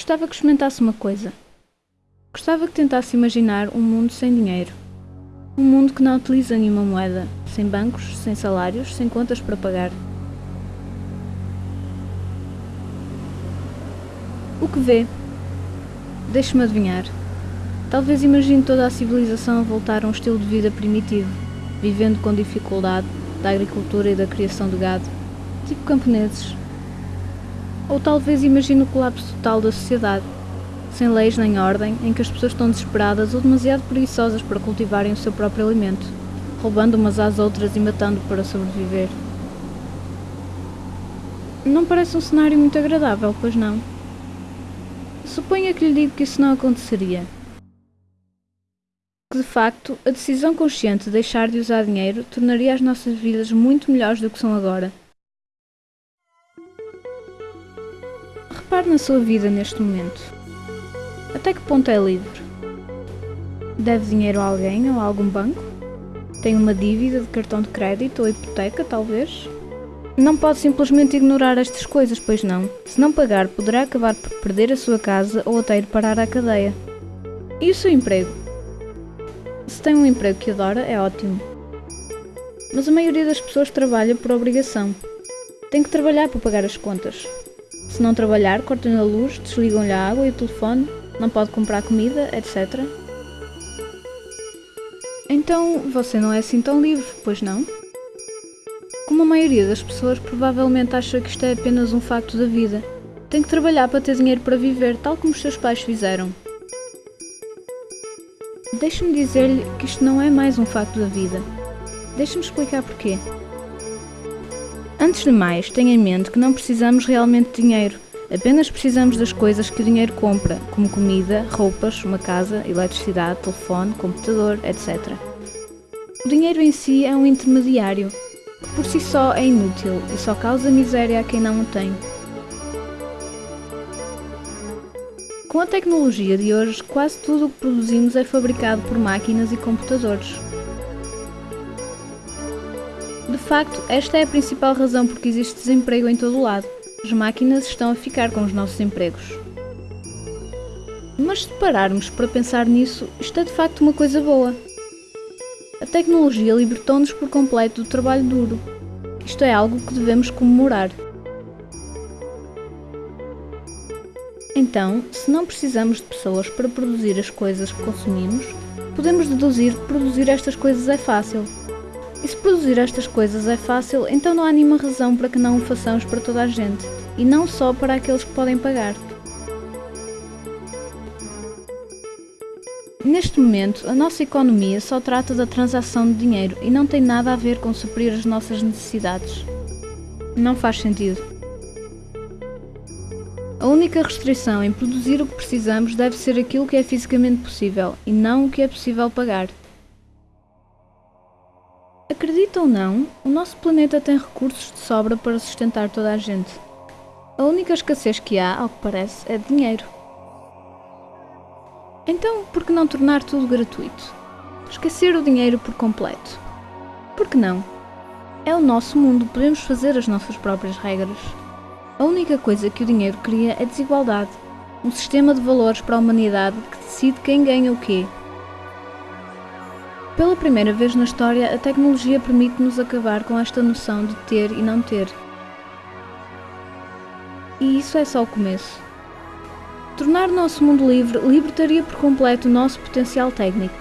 Gostava que experimentasse uma coisa. Gostava que tentasse imaginar um mundo sem dinheiro. Um mundo que não utiliza nenhuma moeda, sem bancos, sem salários, sem contas para pagar. O que vê? Deixe-me adivinhar. Talvez imagine toda a civilização a voltar a um estilo de vida primitivo, vivendo com dificuldade da agricultura e da criação de gado, tipo camponeses. Ou talvez imagine o colapso total da sociedade, sem leis nem ordem, em que as pessoas estão desesperadas ou demasiado preguiçosas para cultivarem o seu próprio alimento, roubando umas às outras e matando para sobreviver. Não parece um cenário muito agradável, pois não? Suponha que lhe digo que isso não aconteceria. Que de facto, a decisão consciente de deixar de usar dinheiro tornaria as nossas vidas muito melhores do que são agora. Repare na sua vida neste momento. Até que ponto é livre? Deve dinheiro a alguém ou a algum banco? Tem uma dívida de cartão de crédito ou hipoteca, talvez? Não pode simplesmente ignorar estas coisas, pois não. Se não pagar, poderá acabar por perder a sua casa ou até ir parar à cadeia. E o seu emprego? Se tem um emprego que adora, é ótimo. Mas a maioria das pessoas trabalha por obrigação. Tem que trabalhar para pagar as contas. Se não trabalhar, cortam-lhe a luz, desligam-lhe a água e o telefone, não pode comprar comida, etc. Então, você não é assim tão livre, pois não? Como a maioria das pessoas provavelmente acha que isto é apenas um facto da vida. Tem que trabalhar para ter dinheiro para viver, tal como os seus pais fizeram. Deixe-me dizer-lhe que isto não é mais um facto da vida. Deixe-me explicar porquê. Antes de mais, tenha em mente que não precisamos realmente de dinheiro. Apenas precisamos das coisas que o dinheiro compra, como comida, roupas, uma casa, eletricidade, telefone, computador, etc. O dinheiro em si é um intermediário, que por si só é inútil e só causa miséria a quem não o tem. Com a tecnologia de hoje, quase tudo o que produzimos é fabricado por máquinas e computadores. Facto, esta é a principal razão por que existe desemprego em todo o lado. As máquinas estão a ficar com os nossos empregos. Mas se pararmos para pensar nisso, isto é de facto uma coisa boa. A tecnologia libertou-nos por completo do trabalho duro. Isto é algo que devemos comemorar. Então, se não precisamos de pessoas para produzir as coisas que consumimos, podemos deduzir que produzir estas coisas é fácil. E se produzir estas coisas é fácil, então não há nenhuma razão para que não o façamos para toda a gente, e não só para aqueles que podem pagar. Neste momento, a nossa economia só trata da transação de dinheiro e não tem nada a ver com suprir as nossas necessidades. Não faz sentido. A única restrição em produzir o que precisamos deve ser aquilo que é fisicamente possível e não o que é possível pagar. Acredita ou não, o nosso planeta tem recursos de sobra para sustentar toda a gente. A única escassez que há, ao que parece, é de dinheiro. Então, por que não tornar tudo gratuito? Esquecer o dinheiro por completo? Por que não? É o nosso mundo, podemos fazer as nossas próprias regras. A única coisa que o dinheiro cria é desigualdade, um sistema de valores para a humanidade que decide quem ganha o quê. Pela primeira vez na história, a tecnologia permite-nos acabar com esta noção de ter e não ter. E isso é só o começo. Tornar o nosso mundo livre libertaria por completo o nosso potencial técnico.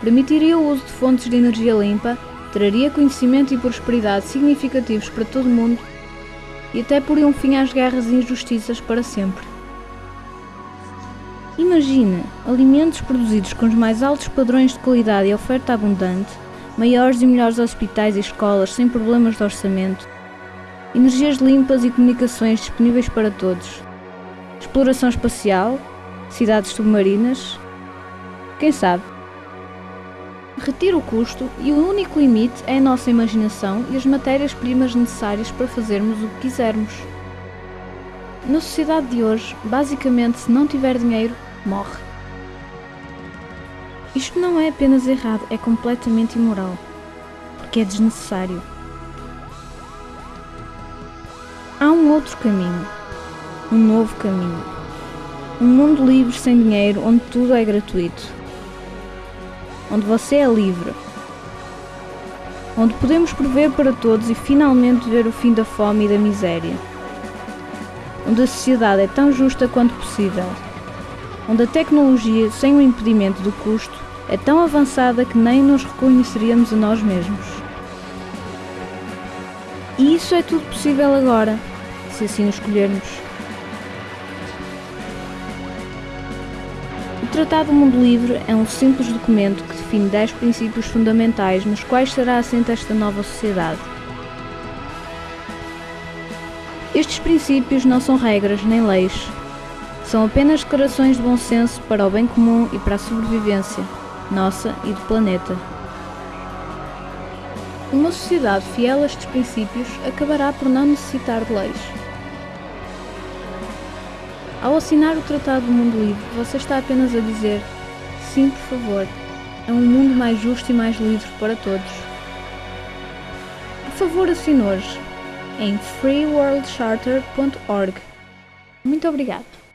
Permitiria o uso de fontes de energia limpa, traria conhecimento e prosperidade significativos para todo o mundo e até poria um fim às guerras e injustiças para sempre. Imagine alimentos produzidos com os mais altos padrões de qualidade e oferta abundante, maiores e melhores hospitais e escolas sem problemas de orçamento, energias limpas e comunicações disponíveis para todos, exploração espacial, cidades submarinas, quem sabe? Retira o custo e o único limite é a nossa imaginação e as matérias-primas necessárias para fazermos o que quisermos. Na sociedade de hoje, basicamente, se não tiver dinheiro, morre. Isto não é apenas errado, é completamente imoral, porque é desnecessário. Há um outro caminho, um novo caminho. Um mundo livre sem dinheiro, onde tudo é gratuito. Onde você é livre. Onde podemos prover para todos e finalmente ver o fim da fome e da miséria. Onde a sociedade é tão justa quanto possível. Onde a tecnologia, sem o impedimento do custo, é tão avançada que nem nos reconheceríamos a nós mesmos. E isso é tudo possível agora, se assim o escolhermos. O Tratado do Mundo Livre é um simples documento que define 10 princípios fundamentais nos quais será assenta esta nova sociedade. Estes princípios não são regras nem leis, são apenas declarações de bom senso para o bem comum e para a sobrevivência, nossa e do planeta. Uma sociedade fiel a estes princípios acabará por não necessitar de leis. Ao assinar o Tratado do Mundo Livre, você está apenas a dizer: sim, por favor, é um mundo mais justo e mais livre para todos. Por favor, assine hoje em freeworldcharter.org. Muito obrigado.